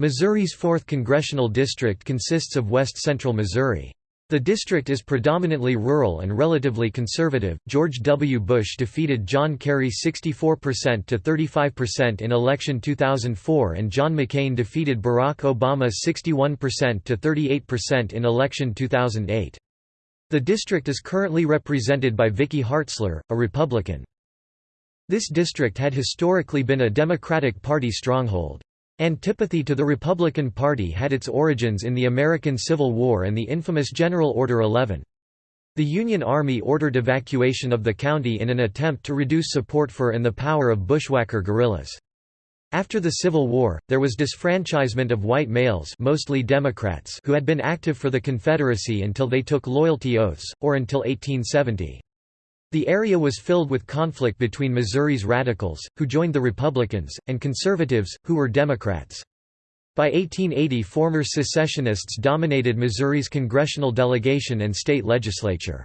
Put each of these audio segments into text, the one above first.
Missouri's 4th Congressional District consists of west-central Missouri. The district is predominantly rural and relatively conservative. George W. Bush defeated John Kerry 64% to 35% in election 2004 and John McCain defeated Barack Obama 61% to 38% in election 2008. The district is currently represented by Vicky Hartzler, a Republican. This district had historically been a Democratic Party stronghold. Antipathy to the Republican Party had its origins in the American Civil War and the infamous General Order 11. The Union Army ordered evacuation of the county in an attempt to reduce support for and the power of bushwhacker guerrillas. After the Civil War, there was disfranchisement of white males mostly Democrats who had been active for the Confederacy until they took loyalty oaths, or until 1870. The area was filled with conflict between Missouri's radicals, who joined the Republicans, and conservatives, who were Democrats. By 1880 former secessionists dominated Missouri's congressional delegation and state legislature.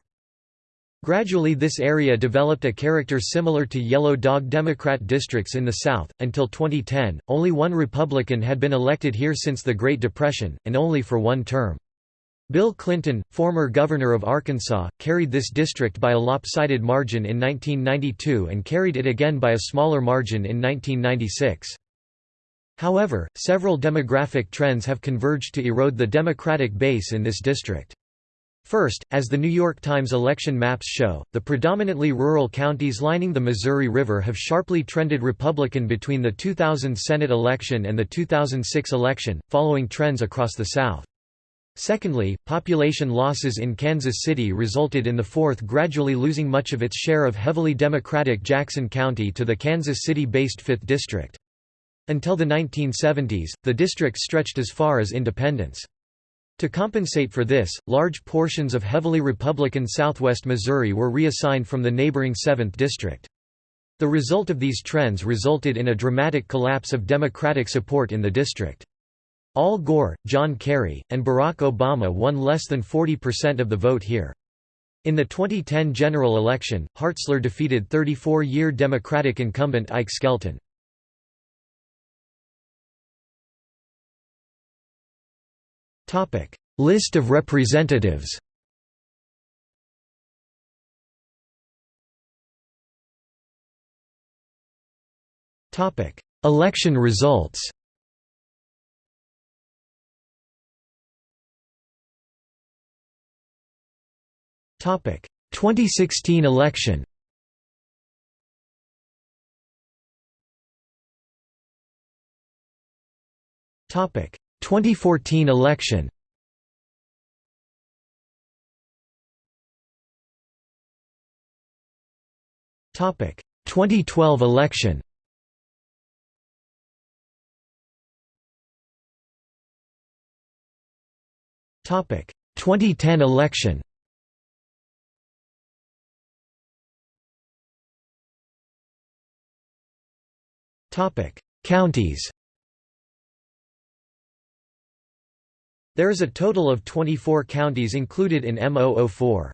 Gradually this area developed a character similar to Yellow Dog Democrat districts in the South. Until 2010, only one Republican had been elected here since the Great Depression, and only for one term. Bill Clinton, former governor of Arkansas, carried this district by a lopsided margin in 1992 and carried it again by a smaller margin in 1996. However, several demographic trends have converged to erode the Democratic base in this district. First, as the New York Times election maps show, the predominantly rural counties lining the Missouri River have sharply trended Republican between the 2000 Senate election and the 2006 election, following trends across the South. Secondly, population losses in Kansas City resulted in the 4th gradually losing much of its share of heavily Democratic Jackson County to the Kansas City-based 5th District. Until the 1970s, the district stretched as far as Independence. To compensate for this, large portions of heavily Republican southwest Missouri were reassigned from the neighboring 7th District. The result of these trends resulted in a dramatic collapse of Democratic support in the district. Al Gore, John Kerry, and Barack Obama won less than 40% of the vote here. In the 2010 general election, Hartzler defeated 34-year Democratic incumbent Ike Skelton. List of representatives Election results 2016 election. Topic: 2014 election. Topic: 2012 election. Topic: 2010 election. Topic: Counties. There is a total of 24 counties included in M004.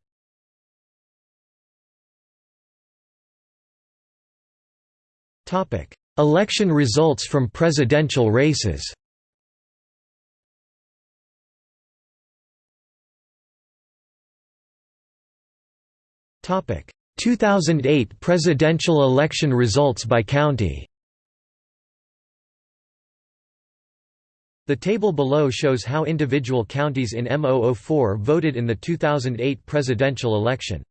Topic: Election results from presidential races. Topic: 2008 presidential election results by county. The table below shows how individual counties in M004 voted in the 2008 presidential election.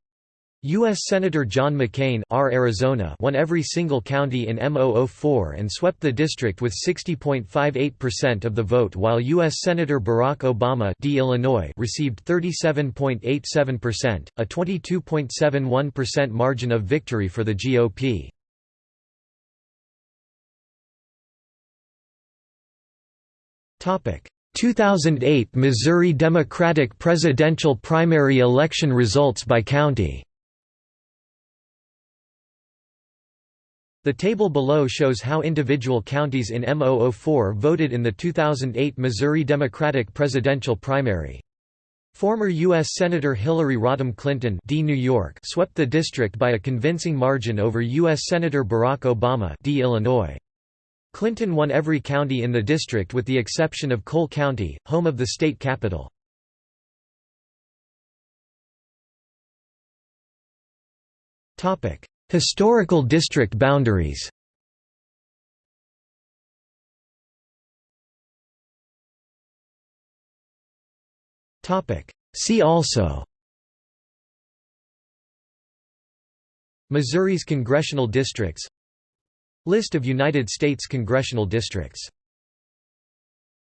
U.S. Senator John McCain R. Arizona won every single county in M004 and swept the district with 60.58% of the vote while U.S. Senator Barack Obama D. Illinois received 37.87%, a 22.71% margin of victory for the GOP. 2008 Missouri Democratic presidential primary election results by county The table below shows how individual counties in M004 voted in the 2008 Missouri Democratic presidential primary. Former U.S. Senator Hillary Rodham Clinton D. New York swept the district by a convincing margin over U.S. Senator Barack Obama D. Illinois. Clinton won every county in the district with the exception of Cole County, home of the state capital. Historical district boundaries. See also. Missouri's congressional districts List of United States congressional districts